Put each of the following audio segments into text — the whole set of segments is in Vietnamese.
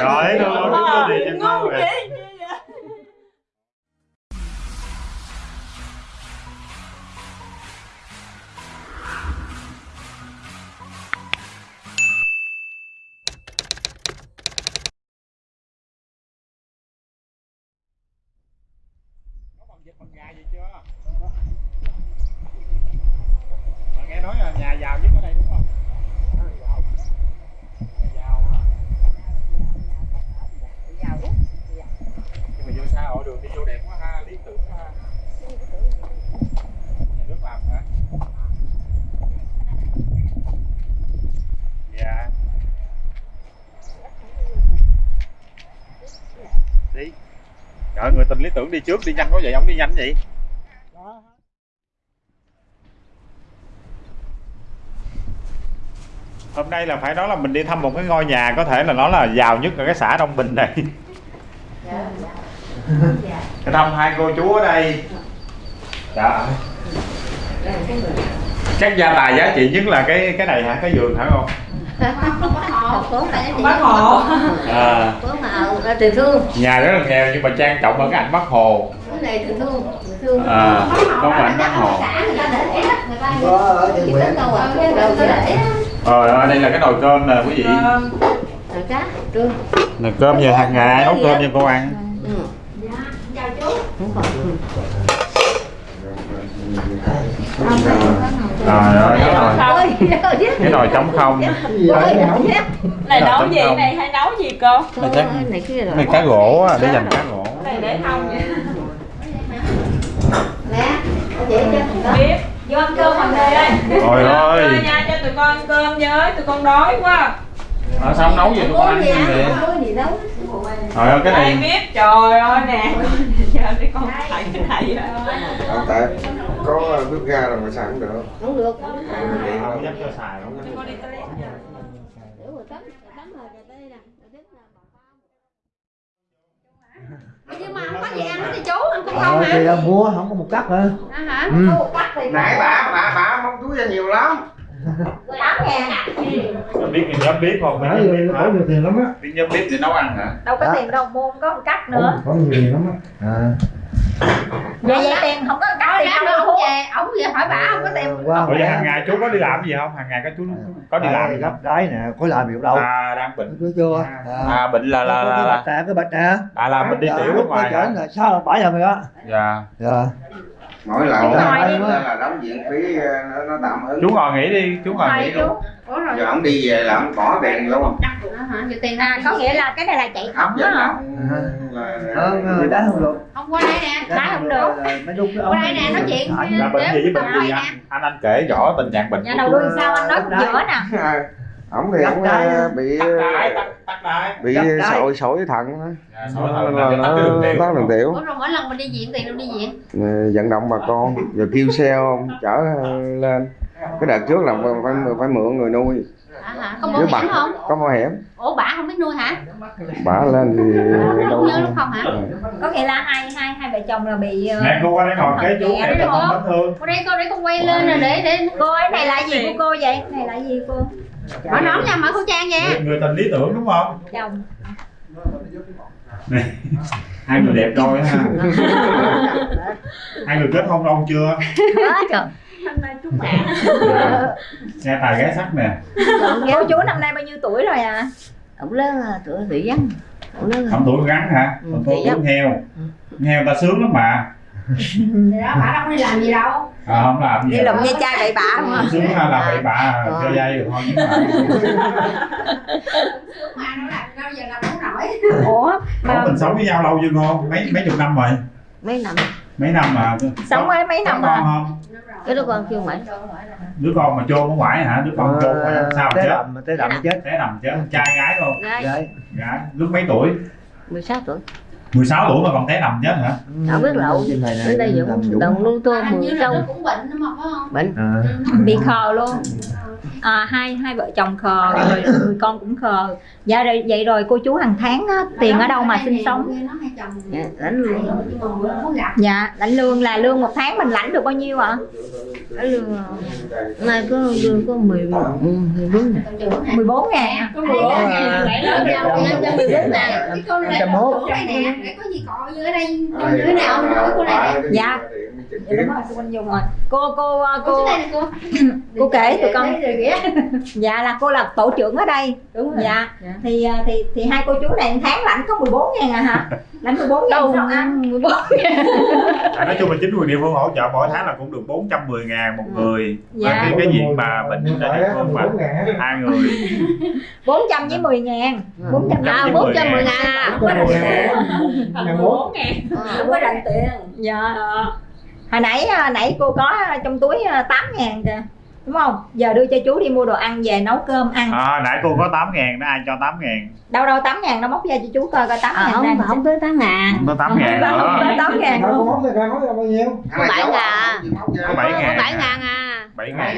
Rồi, đâu đâu đứng đó đi chân mau kìa. Mà đi trước đi nhanh quá vậy, ông đi nhanh vậy? Hôm nay là phải nói là mình đi thăm một cái ngôi nhà có thể là nó là giàu nhất ở cái xã Đông Bình này. Cái thăm hai cô chú ở đây. Dạ. Chắc gia tài giá trị nhất là cái cái này hả? Cái giường hả không? Bác hộ À, tình thương. Nhà rất là nghèo nhưng mà trang trọng ở cái ảnh Bắc Hồ. cái này tình thương thương. À, có ảnh Bắc Hồ. ở đây là cái nồi cơm nè quý vị. cá trưa Nồi cơm giờ hàng ngày nấu cơm cho cô ăn. ừ. không còn Rồi rồi cái nồi cái nồi trống không. này nấu gì này hay nấu gì cô? Này chắc này rồi cá gỗ á, để dành cá gỗ. này để không vậy biết. Vô ăn cơm hoàng đề ơi Trời ơi. Nha cho tụi con ăn cơm với tụi con đói quá. À, sao không nấu vậy tụi con ăn gì vậy? gì Trời ơi cái này biết? Trời ơi nè. Giờ để con thấy cái này không tại có bếp ga rồi mà xài không được? Không được. Không dám cho xài không dám. nè. Nhưng mà không có gì ăn hết đi chú ăn cũng không ờ hả? thì đâu mua không có một cắt nữa. À hả? Ừ. Ô, bắt thì nãy bà bà bà mong túi ra nhiều lắm. Tám ngàn Không biết thì nhóm biết không? nãy giờ nó có nhiều tiền lắm á. Biết nhóm biết để nấu ăn hả? đâu có tiền đâu mua không có một cắt nữa. Có nhiều tiền lắm á. À. Vậy vậy tiền không có một cắt ra đâu về ông về hỏi bà không có tiền qua Ủa vậy hàng ngày chú có đi làm gì không? Hàng ngày có chú có đi làm gì không? gấp đáy nè có làm gì đâu. À đang bệnh. thấy chưa? À bệnh là là là, cái bạch nè à là mình đi tiểu nước ngoài là sao bãi giờ mày á Dạ. dạ mỗi lần Đúng đó rồi. là, là đóng viện phí ờ, nó, nó tạm ứng. Chú ngồi nghỉ đi, chú ngồi nghỉ chú. Ủa rồi? Giờ ông đi về là ông bỏ đèn luôn. À hả? Giờ tiền à có nghĩa là cái này là chạy dẫn đó. hả là không người đá không được. Không qua đây nè Đá không được. Qua đây nè nói chuyện. Là bệnh gì với bệnh gì anh? Anh anh kể rõ tình trạng bệnh nhà của đầu đuôi sao anh nói cũng dở nè ông thì Đá. ờ, bị tắc tắc đái. bị sỏi sỏi thận đó. Dạ, sỏi Nó- thận nó là tắc cái đường tiểu. Ủa rồi mỗi lần mình đi viện tiền đâu đi viện Ờ, vận động bà con rồi kêu xe ông chở ờ, lên cái đợt trước là phải phải mượn người nuôi À hả? Có bà hiểm không? Có bảo hiểm Ủa bà không biết nuôi hả? Bà lên thì đâu Không nhớ lúc không hả? Có nghĩa là hai hai hai vợ chồng là bị ờ, Nè cô qua đây ngồi kế chú để đúng không vết thương. Qua đây cô để con quay lên rồi để để cô ấy này là gì của cô vậy? Này là gì cô? Mở nón nha mở khẩu trang nha. Người, người tình lý tưởng đúng không? chồng. Này, hai người đẹp đôi ha. hai người kết hôn lâu chưa? Hôm nay chúc bạn Nghe tài gái sắc nè. cô chú năm nay bao nhiêu tuổi rồi à Ông lớn là tuổi bị vắng Ông lớn Không tuổi gắn hả? Ừ, chị tuổi heo. Heo ta sướng lắm mà. Thì đó bà đâu có đi làm gì đâu À, không làm gì. đi lụm dây chai bậy bạ không à Sướng là bậy bạ cho dây được thôi nhưng mà Mà nó làm đâu giờ làm không nổi ủa Ủa, mà mình sống với nhau lâu chưa cô? Mấy mấy chục năm rồi. Mấy năm Mấy năm mà. sống với mấy năm con à không? Cái đứa con kêu mày Đứa con mà chôn ở ngoài hả? Đứa con chôn ngoài sao té chết? đầm té đầm chết Té nằm chết. Trai gái không? Gái Đấy. Gái. Lúc mấy tuổi? 16 tuổi 16 tuổi mà còn té nằm chết hả? Không biết lậu. Đến đây Dũng đồng lưu tô mười sâu cũng bệnh mà phải không à. bị khờ luôn à, hai hai vợ chồng khờ rồi người con cũng khờ. Dạ rồi vậy rồi cô chú hàng tháng á, tiền ở đâu mà sinh sống? Dạ, lãnh lương. dạ lãnh lương là lương một tháng mình lãnh được bao nhiêu ạ? Lãnh lương nay có lương có mười mười bốn nè 14 ngàn mười bốn ngàn. Dạ, lẻ dạ, dạ, dạ, mười bốn. Dạ. Mốt. có gì cọ dưới đây dưới nào mình hỏi cô này dạ Dạ, đúng rồi, Minh Dung rồi. Cô cô cô cô cô kể tụi con. Dạ là cô là tổ trưởng ở đây. Đúng rồi. Dạ. Dạ. thì à, thì thì hai cô chú này tháng lãnh có 14 ngàn à hả? Lãnh 14 ngàn đâu sao ăn? 14 à, nói chung là chính quyền địa phương hỗ trợ mỗi tháng là cũng được 410 ngàn một người. Dạ. Và cái, cái diện mà bệnh tại địa phương mà hai người. 400 với 10 ngàn. 400 à với bốn trăm 10 mười ngàn. ngàn. À không có mười bốn ngàn. Không có rành tiền dạ hồi nãy à, nãy cô có trong túi à, 8 ngàn kìa đúng không? Giờ đưa cho chú đi mua đồ ăn về nấu cơm ăn. À, nãy cô có 8 ngàn đó ai cho 8 ngàn? Đâu đâu 8 ngàn nó móc ra cho chú coi coi 8 à, ngàn không không tới tám ngàn. Không có 8 ngàn không nữa. tới 8 ngàn. Con móc ra coi móc ra bao nhiêu? Có bảy ngàn. có 7 có ngàn bảy ngàn à. 7 ngàn.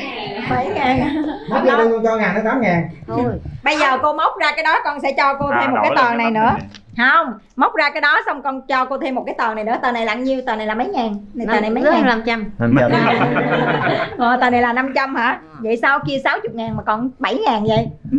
7 ngàn. Móc ra đưa cho ngàn nó tám ngàn. Thôi. Bây giờ cô móc ra cái đó con sẽ cho cô thêm một cái tờ này nữa không móc ra cái đó xong con cho cô thêm một cái tờ này nữa. Tờ này là nhiêu? Tờ này là mấy ngàn? Này tờ này mấy ngàn? năm trăm. Ờ, tờ này là 500 hả? Vậy sao kia 60 ngàn mà còn 7 ngàn vậy?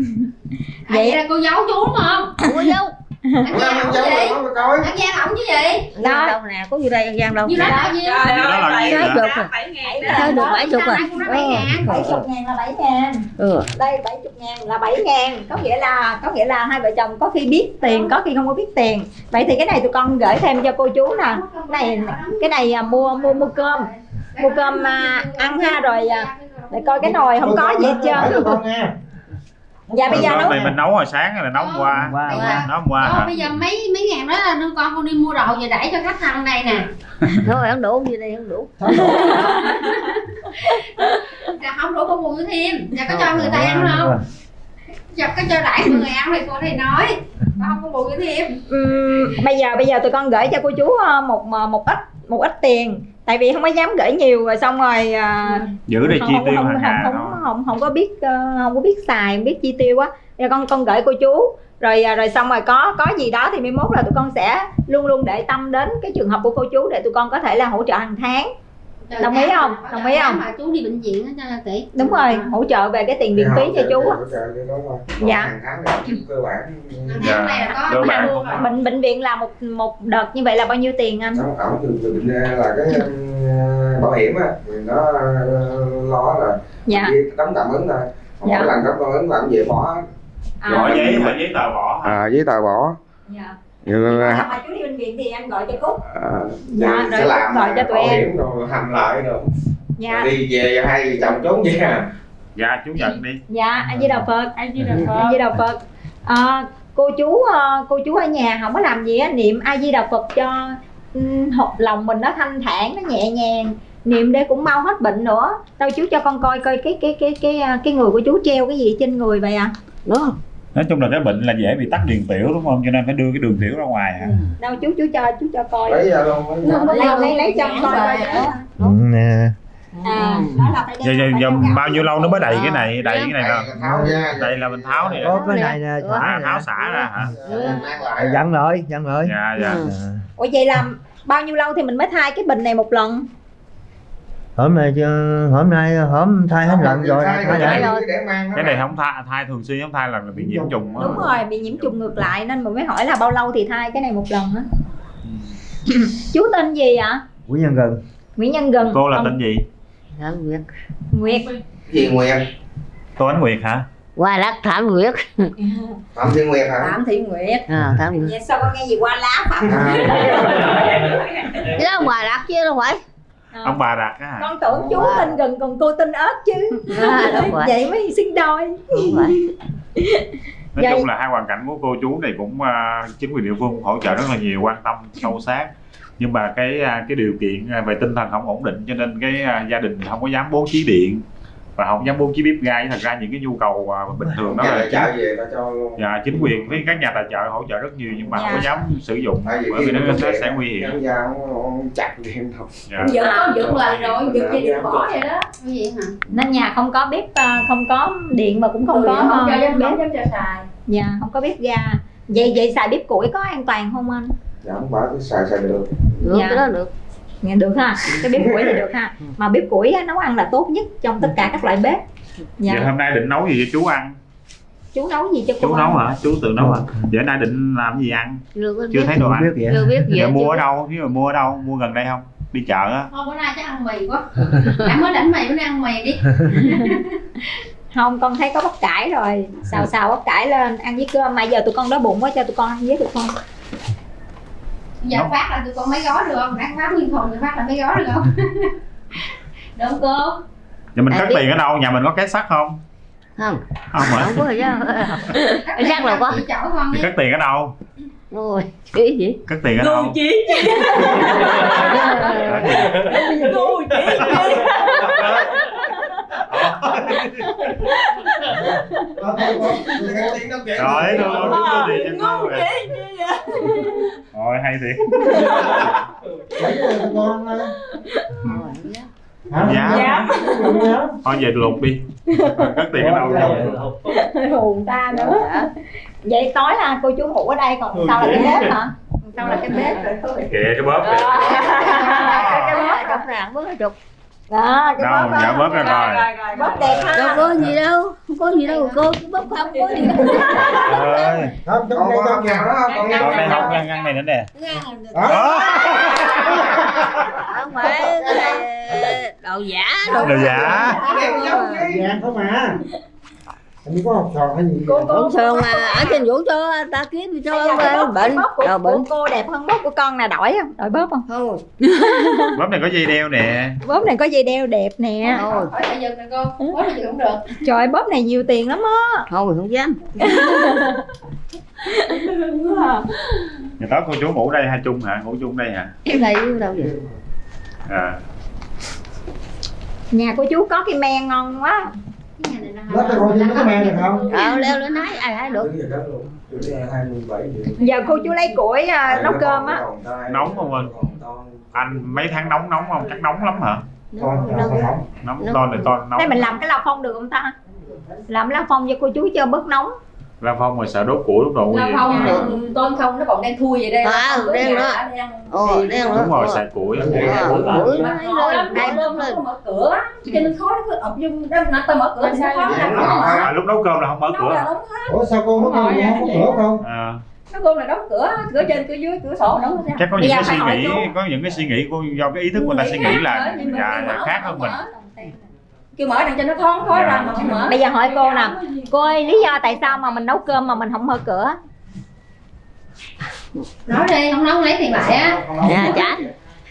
Vậy là cô giấu chú đúng không? Dấu Ủa, ăn rồi, móc ra coi ăn gian ổng chứ gì? Đó. đâu nè có gì đây ăn gian đâu. Như đó là nhiêu? Trời ơi, là nhiêu? Đó, bảy ngàn đó. Sao được bảy chục à bảy ngàn. Là 7 ngàn. Ừ. đây 70 ngàn là 7 ngàn. Có nghĩa là có nghĩa là hai vợ chồng có khi biết tiền có khi không có biết tiền. Vậy thì cái này tụi con gửi thêm cho cô chú nè. Cái này cái này à, mua mua mua cơm. Mua cơm à, ăn ha rồi à, để coi cái nồi không có gì hết trơn. dạ bây giờ nấu này mình nấu hồi sáng là nấu hôm qua. Nấu hôm qua. Hả? bây giờ mấy mấy ngàn đó là đưa con con đi mua đồ về đẩy cho khách ăn đây nè. Thôi ăn đủ gì đây ăn đủ Dạ không đủ con cho thêm. Dạ có cho người ta ăn không Dạ có cho mọi người ăn thì cô thì nói. Có không bù cho thêm Ừm, bây giờ bây giờ tụi con gửi cho cô chú ờ, một một ít một ít tiền. Tại vì không có dám gửi nhiều rồi xong rồi à, giữ để không, chi không, tiêu không, hàng không, không, không, không, không có biết ờ, không có biết xài không biết chi tiêu á. Giờ con con gửi cô chú. Rồi rồi xong rồi có có gì đó thì mai mốt là tụi con sẽ luôn luôn để tâm đến cái trường hợp của cô chú để tụi con có thể là hỗ trợ hàng tháng Đồng ý không? Đồng ý không? mà chú đi bệnh viện á cho tỷ đúng rồi hỗ trợ về cái tiền viện phí cho chú á. Dạ. dạ cơ bản. Dạ. cơ bệnh bệnh viện là một một đợt như vậy là bao nhiêu tiền anh? Ổng thường thường là cái um, bảo hiểm á thì nó uh, lo là dạ. tấm tạm ứng thôi. Còn Dạ. mỗi lần tấm tạm ứng là ông về bỏ. À, giấy bỏ giấy tờ bỏ à, giấy tờ bỏ. Dạ. Như, À, mà chú đi bệnh viện thì em gọi cho cúc. À, Dạ, sẽ làm gọi cho tụi em. rồi hành lại rồi dạ. Rồi đi về hai vợ chồng trốn về dạ chú nhận đi. Dạ anh di đà phật Ai Di Đà Phật di đà phật. À, cô chú ờ, cô chú ở nhà không có làm gì á niệm a di đà phật cho học lòng mình nó thanh thản nó nhẹ nhàng. Niệm để cũng mau hết bệnh nữa. Đâu chú cho con coi coi cái cái cái cái cái, cái người của chú treo cái gì trên người vậy à? Đúng không nói chung là cái bệnh là dễ bị tắc đường tiểu đúng không? Cho nên phải đưa cái đường tiểu ra ngoài hả? Đâu chú chú cho chú cho coi. Lấy ra luôn lấy lấy lấy lấy cho coi coi. Nè. À đó là phải giờ, giờ, giờ bao nhiêu lâu nó mới đầy cái này? Đầy cái này ra đây là mình tháo này. Có cái này nè à, tháo xả ra hả? Lại dặn rồi dặn rồi. Dạ dạ. Ừ. Ủa vậy là bao nhiêu lâu thì mình mới thay cái bình này một lần hôm nay hôm nay hôm thay hết lần rồi. Thay thay để mang nó cái này không thay thai thường xuyên không thai là bị nhiễm trùng á. Đúng rồi bị nhiễm trùng ngược lại nên mình mới hỏi là bao lâu thì thay cái này một lần á. Chú tên gì ạ? Của nhân gần. Nguyễn Nhân Gần. Cô là Ông tên gì? Thảm Nguyệt. Nguyệt. Gì Nguyệt. Tô ánh nguyệt hả? Hoa lắc Thảm Nguyệt. Phạm Thiên Nguyệt hả? Phạm Thị Nguyệt. À, Thảm Nguyệt. Vậy sao con nghe gì qua lá Phạm À. Chứ đó hoa lắc chứ đâu phải À, ông bà đặt á con tưởng chú tên Gần còn cô tên ớt chứ. À, đúng rồi. Vậy mới sinh đôi. Đúng rồi. Nói Vậy- chung là hai hoàn cảnh của cô chú này cũng à, chính quyền địa phương cũng hỗ trợ rất là nhiều quan tâm sâu sát. Nhưng mà cái à, cái điều kiện à, về tinh thần không ổn định cho nên cái à, gia đình không có dám bố trí điện và không dám bố trí bếp ga thật ra những cái nhu cầu à, bình thường đó là trợ về cho luôn. Dạ, chính quyền với các nhà tài trợ hỗ trợ rất nhiều nhưng mà không có Dạ. dám sử dụng vì bởi vì nó nó điện, sẽ nguy hiểm. ông chặt thêm thôi dạ. dựng có dựng lần rồi dựng gì được bỏ vậy đó. Cái gì hả? Nên nhà không có bếp ờ, không có điện mà cũng không Ừ, có không cho ờ, dám bếp. không dám cho xài. Dạ không có bếp ga. Vậy vậy xài bếp củi có an toàn không anh? Dạ không phải cứ xài xài được. Được Dạ. cái đó được được ha? Cái bếp củi thì được ha? Mà bếp củi á, nấu ăn là tốt nhất trong tất cả các loại bếp. Dạ. Vậy hôm nay định nấu gì cho chú ăn? Chú nấu gì cho cô chú ăn? nấu hả? Chú tự nấu hả? Hôm nay định làm gì ăn? Chưa có chưa biết. thấy đồ Không ăn. biết vậy. Chưa biết gì Giờ hết, mua ở đâu? Nếu mà mua ở đâu mua gần đây không? Đi chợ á. Không bữa nay chắc ăn mì quá. Đã mới đánh mì bữa nay ăn mì đi. Không con thấy có bắp cải rồi. Xào xào bắp cải lên ăn với cơm. Mà giờ tụi con đói bụng quá cho tụi con ăn với được không giờ phát là tụi con mấy gói được không? Đang phát nguyên thùng thì phát là mấy gói được không? Không cô giờ mình À, cất tiền ở đâu? Nhà mình có két sắt không? Không. Không hả? Không có gì Cắt Chắc là có. cất tiền ở đâu? Rồi cái gì? Cất tiền ở đâu? rồi đâu đâu đúng rồi thì cho con rồi rồi hay thiệt. Dạ. Thôi về luộc đi. Cất tiền ở đâu. Vậy? hùn ta nữa vậy tối là cô chú ngủ ở đây còn sau là cái bếp hả? Sau là cái bếp? Rồi thôi kìa cái bóp kìa. Cái bóp. Trong rạng bớt chục đó cái đâu bóp dạ bóp ra rồi bóp đẹp ha. Đâu có gì đâu không có gì đâu cô cứ bốc không có gì đâu ơi. Không còn có con nào đó con đây nào không ngăn ngăn này nữa nè. Đó. đó. Không phải đồ giả. Đồ đồ giả vàng không à Như có học trò hay gì cũng thường mà ở trên vũ cho ta kiếm cho Bây giờ bóp- bệnh bóp của, đồ bệnh. của cô đẹp hơn bóp của con nè đổi không? Đổi bóp không? Thôi. Bóp này có dây đeo nè. Bóp này có dây đeo đẹp nè. Thôi tại dừng nè cô bố là dừng cũng được. Trời ơi, bóp này nhiều tiền lắm á. Thôi không dám. Nhà tối cô chú ngủ đây hai chung hả? Ngủ chung đây hả? Cái này đâu vậy? À. Nhà của chú có cái men ngon quá này là Nó coi trên cái men được không? Ờ leo lên nói ai ai được. Giờ cô chú lấy củi à, nấu cơm á. Nóng không anh? anh mấy tháng nóng nóng không? Chắc nóng lắm hả? Không nóng Nóng. to này to nóng. Đây mình làm cái lao phong được không ta? Làm lao phong cho cô chú cho bớt nóng. La phong rồi sợ đốt củi lúc đầu nguy Lao hiểm. Phong ừ, tôm không nó còn đang thui vậy đây. À, Lao đen đó. ồ đen đúng rồi đó xài củi Ờ, nó Khó lên đây lên có mở cửa cho nên khó nó cứ ập vô đó nó tao mở cửa thì nó khó Dạ, là mở à, lúc nấu cơm là không mở nấu là cửa Ủa sao cô nó không không có cửa không? À, nó cơm là đóng cửa cửa trên cửa dưới cửa sổ đóng hết. Ra chắc có những giờ cái suy nghĩ có những cái suy nghĩ của do cái ý thức của người ta suy nghĩ là dạ, là khác không hơn mình. kêu mở đằng cho nó thoáng khói Dạ. ra mà không mở. Bây giờ hỏi cô nè. cô ơi lý do tại sao mà mình nấu cơm mà mình không mở cửa? Nói đi không nói không lấy tiền lại á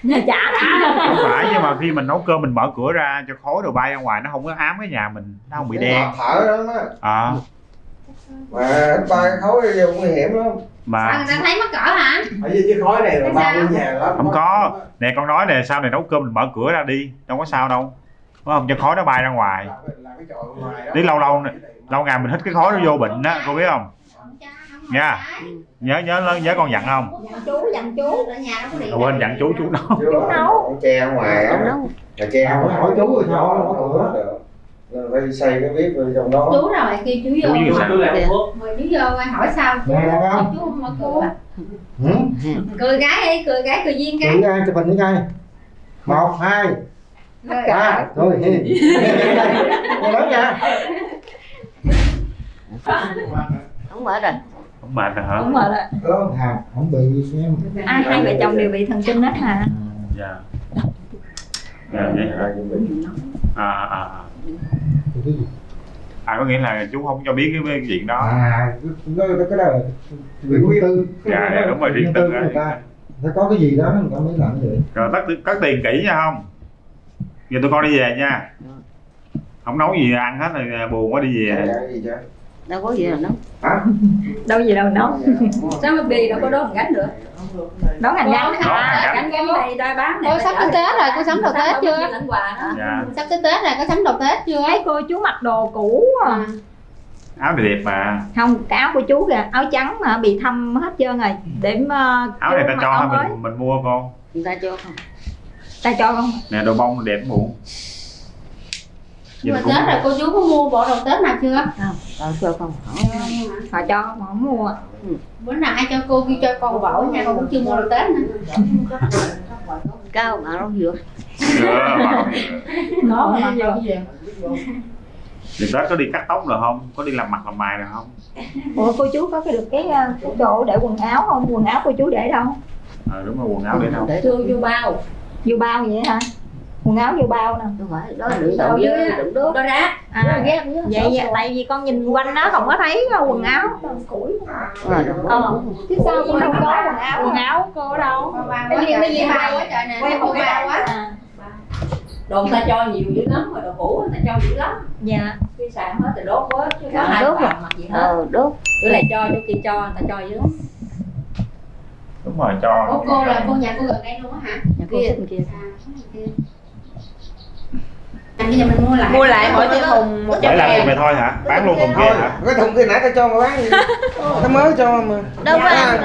nhà trả chả không phải nhưng mà khi mình nấu cơm mình mở cửa ra cho khói đồ bay ra ngoài nó không có ám cái nhà mình nó không bị đen. thở đó á à, mà ba khối vô nguy hiểm lắm. Sao mà người ta thấy mắc cỡ hả? Ở dưới cái khói này là Tại ba sao? cái nhà lắm không có. Nè con nói nè sau này nấu cơm mình mở cửa ra đi đâu có sao đâu. Đúng không? Cho khói nó bay ra ngoài. Đi lâu lâu nè, lâu ngày mình hít cái khói nó vô bệnh á cô biết không Nha. nhớ nhớ lớn nhớ con dặn không? Dặn chú dặn chú. Ở nhà nó có Rồi quên dặn chú chú nấu Chú nấu. Che ở ngoài á. Không là che Hỏi- hỏi chú rồi sao không có được. Rồi phải xây cái bếp vào trong đó. Chú rồi kêu chú chú vô như sao mời chú vô ai hỏi sao. Chú chú không Ừ? cười gái đi cười gái cười duyên cái. Thử ra chụp hình ngay. Một, hai, Rồi. ba. Rồi, Nghe lớn nha. Không mở rồi không mệt hả đúng rồi đó. Có hạt, không bị xem. Ai hai vợ chồng đều bị thần kinh hết hả? Dạ. Dạ vậy. Hả à à à. à có nghĩa là chú không cho biết cái chuyện đó. À, cái, cái, cái đó là riêng. tư. Dạ dạ đúng rồi riêng tư người ta. Phải có cái gì đó người ta mới làm vậy. Rồi cất cất tiền kỹ nha không? Giờ tụi con đi về nha. Không nấu gì ăn hết rồi buồn quá đi về. Dạ, gì chứ đâu có gì đâu nấu. Hả? Đâu gì đâu nấu. Sao mà bì đâu có đốt gánh được nấu hành gánh hành gánh gánh này đôi bán này Ôi, sắp tới Tết rồi, cô sắm đồ Tết chưa? dạ. Sắp tới tết rồi có sắm đồ tết chưa? Thấy cô chú mặc đồ cũ à. áo này đẹp mà. Không cái áo của chú kìa áo trắng mà bị thâm hết trơn rồi. Để mà áo này ta cho mình mình mua con người ta cho không? Ta cho không? Nè đồ bông đẹp muộn. Nhưng mà tết rồi cô chú có mua bộ đồ tết nào chưa? Không tao cho không họ cho mà không mua bữa nào ai cho cô kêu cho con bộ nha con cũng chưa mua đồ tết nữa. Cao mà nó vừa Dạ, bảo. nó mà mặc đồ Thì Tết có đi cắt tóc rồi không? Có đi làm mặt làm mày rồi không? ủa cô chú có cái được cái, ờ, cái chỗ để quần áo không? Quần áo cô chú để đâu? Ờ đúng rồi quần áo để đâu? Để chưa vô bao. Vô bao vậy hả quần áo vô bao nè. Đâu phải đó là đựng đầu dưới đựng nước đôi rác à vậy vậy tại vì con nhìn quanh nó không có thấy quần áo. Ờ, đựng ờ. chứ sao cũng đâu có quần áo? Quần áo cô ở đâu cái gì cái gì bao quá trời nè. Quay một bao quá đồ ta cho nhiều dữ lắm rồi đồ cũ người ta cho dữ lắm. Dạ. Khi xài hết thì đốt hết chứ có Dạ, ai đốt rồi. mặt gì hết. Ờ đốt. Bữa này cho chỗ kia cho người ta cho dữ lắm. Đúng rồi cho. Cô là cô nhà cô gần đây luôn á hả? Nhà cô xích kia à kia à, bây giờ mình mua lại. Mua lại mỗi cái thùng một trăm ngàn. này thôi hả? Bán luôn thùng kia thôi hả? cái thùng kia nãy tao cho mà bán gì tao mới cho mà. Đâu à,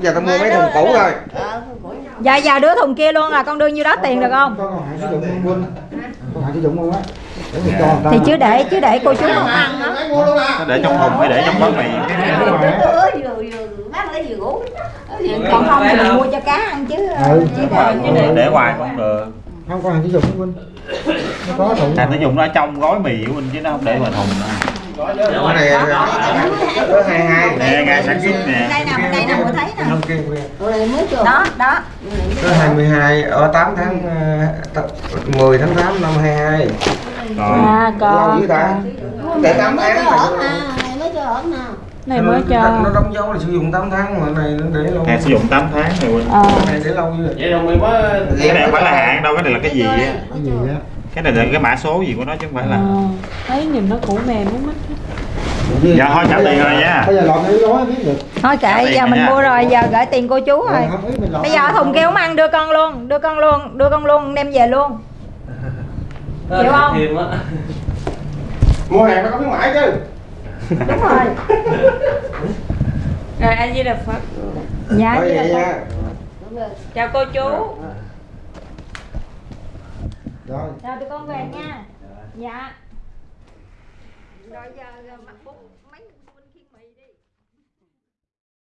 giờ tao mua mấy thùng cũ rồi. Ờ dạ dạ đưa thùng kia luôn là con đưa nhiêu đó tiền được không? Có hạn sử dụng không Vinh có hạn sử dụng không á. Ta. Thì chứ để chứ để cô chú không ăn á. Nó để trong thùng hay để trong bát mì? còn không thì mình mua cho cá ăn chứ Ừ. chứ để để, hoài cũng được. Không có hạn sử dụng không Vinh nó dùng nó trong gói mì của mình chứ nó không để ngoài thùng nữa cái này có hai hai Nè, ngày sản xuất nè đây nè đây nè cô thấy nè mới đó đó có 22 ở 8 tháng ờ, t- 10 tháng 8 năm 22 Rồi à lâu dữ ta để 8 tháng mà này mới cho ở nào này mới cho nó đóng dấu là sử dụng 8 tháng mà này nó để lâu. Hàng sử dụng 8 tháng này ờ. Cái này để lâu như vậy. Rồi mình mới Cái này không phải là hạn đâu, cái này là cái gì á? cái gì á? Cái này là cái mã số gì của nó chứ không phải là thấy nhìn nó cũ mềm muốn mất Dạ thôi trả tiền rồi nha. bây giờ lọt cái gói biết được. Thôi kệ giờ mình mua rồi giờ gửi tiền cô chú rồi. Bây giờ thùng kia không ăn đưa con luôn đưa con luôn đưa con luôn đem về luôn. Hiểu không? Thêm á. mua hàng nó có khuyến mãi chứ đúng rồi. Rồi anh với đập phật. Dạ Thôi vậy vậy là nha chào cô chú. Rồi. Rồi tụi con về nha. Dạ. Rồi giờ mặc bút